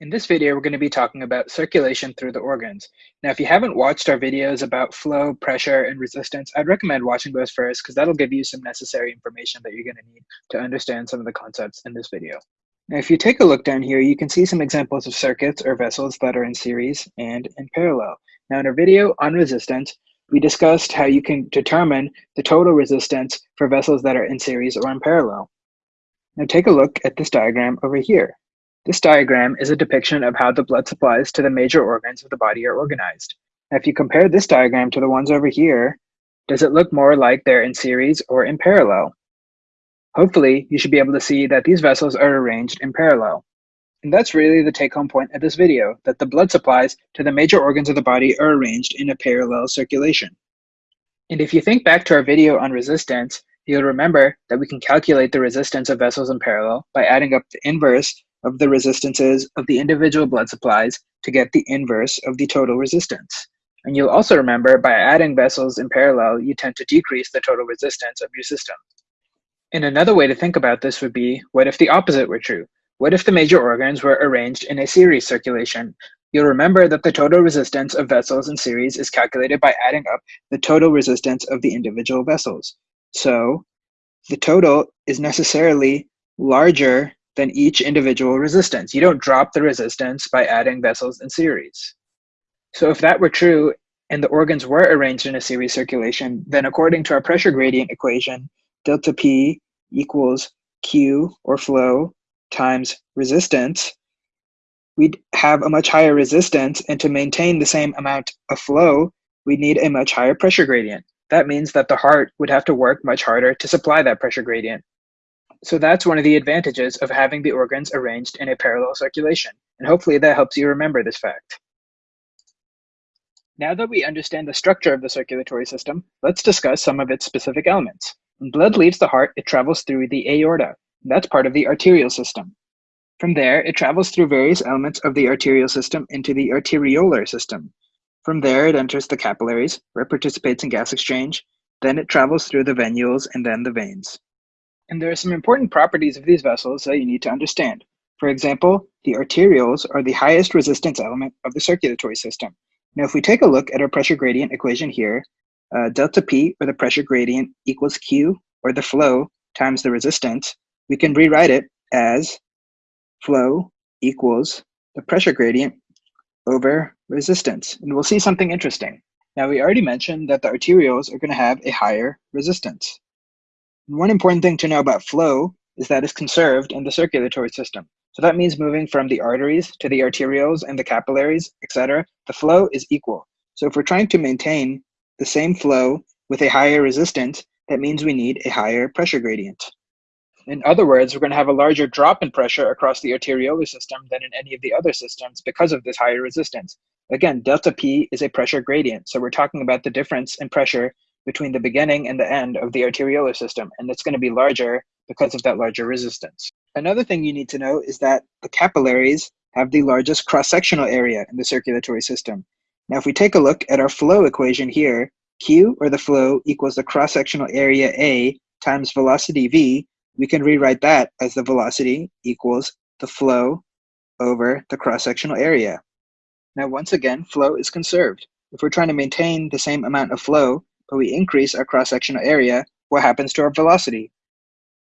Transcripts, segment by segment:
In this video, we're going to be talking about circulation through the organs. Now, if you haven't watched our videos about flow, pressure, and resistance, I'd recommend watching those first because that'll give you some necessary information that you're going to need to understand some of the concepts in this video. Now, if you take a look down here, you can see some examples of circuits or vessels that are in series and in parallel. Now, in our video on resistance, we discussed how you can determine the total resistance for vessels that are in series or in parallel. Now, take a look at this diagram over here. This diagram is a depiction of how the blood supplies to the major organs of the body are organized. Now, if you compare this diagram to the ones over here, does it look more like they're in series or in parallel? Hopefully, you should be able to see that these vessels are arranged in parallel. And that's really the take-home point of this video, that the blood supplies to the major organs of the body are arranged in a parallel circulation. And if you think back to our video on resistance, you'll remember that we can calculate the resistance of vessels in parallel by adding up the inverse of the resistances of the individual blood supplies to get the inverse of the total resistance. And you'll also remember by adding vessels in parallel, you tend to decrease the total resistance of your system. And another way to think about this would be, what if the opposite were true? What if the major organs were arranged in a series circulation? You'll remember that the total resistance of vessels in series is calculated by adding up the total resistance of the individual vessels. So the total is necessarily larger than each individual resistance. You don't drop the resistance by adding vessels in series. So if that were true and the organs were arranged in a series circulation, then according to our pressure gradient equation, delta P equals Q or flow times resistance, we'd have a much higher resistance and to maintain the same amount of flow, we'd need a much higher pressure gradient. That means that the heart would have to work much harder to supply that pressure gradient. So that's one of the advantages of having the organs arranged in a parallel circulation, and hopefully that helps you remember this fact. Now that we understand the structure of the circulatory system, let's discuss some of its specific elements. When blood leaves the heart, it travels through the aorta. That's part of the arterial system. From there, it travels through various elements of the arterial system into the arteriolar system. From there, it enters the capillaries, where it participates in gas exchange. Then it travels through the venules and then the veins. And there are some important properties of these vessels that you need to understand. For example, the arterioles are the highest resistance element of the circulatory system. Now, if we take a look at our pressure gradient equation here, uh, delta P, or the pressure gradient, equals Q, or the flow, times the resistance, we can rewrite it as flow equals the pressure gradient over resistance. And we'll see something interesting. Now, we already mentioned that the arterioles are going to have a higher resistance. One important thing to know about flow is that it's conserved in the circulatory system. So that means moving from the arteries to the arterioles and the capillaries, etc. The flow is equal. So if we're trying to maintain the same flow with a higher resistance, that means we need a higher pressure gradient. In other words, we're going to have a larger drop in pressure across the arteriolar system than in any of the other systems because of this higher resistance. Again, delta P is a pressure gradient. So we're talking about the difference in pressure between the beginning and the end of the arteriolar system, and it's going to be larger because of that larger resistance. Another thing you need to know is that the capillaries have the largest cross-sectional area in the circulatory system. Now, if we take a look at our flow equation here, Q, or the flow, equals the cross-sectional area A times velocity V, we can rewrite that as the velocity equals the flow over the cross-sectional area. Now, once again, flow is conserved. If we're trying to maintain the same amount of flow, but we increase our cross-sectional area, what happens to our velocity?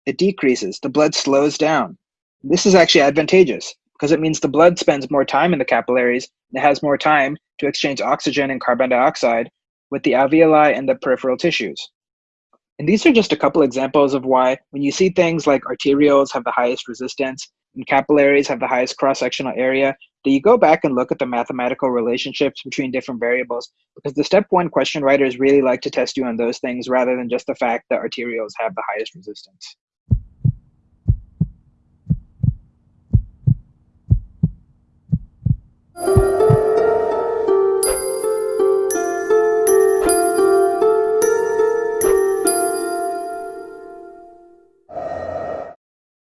It decreases. The blood slows down. This is actually advantageous because it means the blood spends more time in the capillaries and it has more time to exchange oxygen and carbon dioxide with the alveoli and the peripheral tissues. And these are just a couple examples of why when you see things like arterioles have the highest resistance and capillaries have the highest cross-sectional area, do you go back and look at the mathematical relationships between different variables? Because the step one question writers really like to test you on those things rather than just the fact that arterioles have the highest resistance.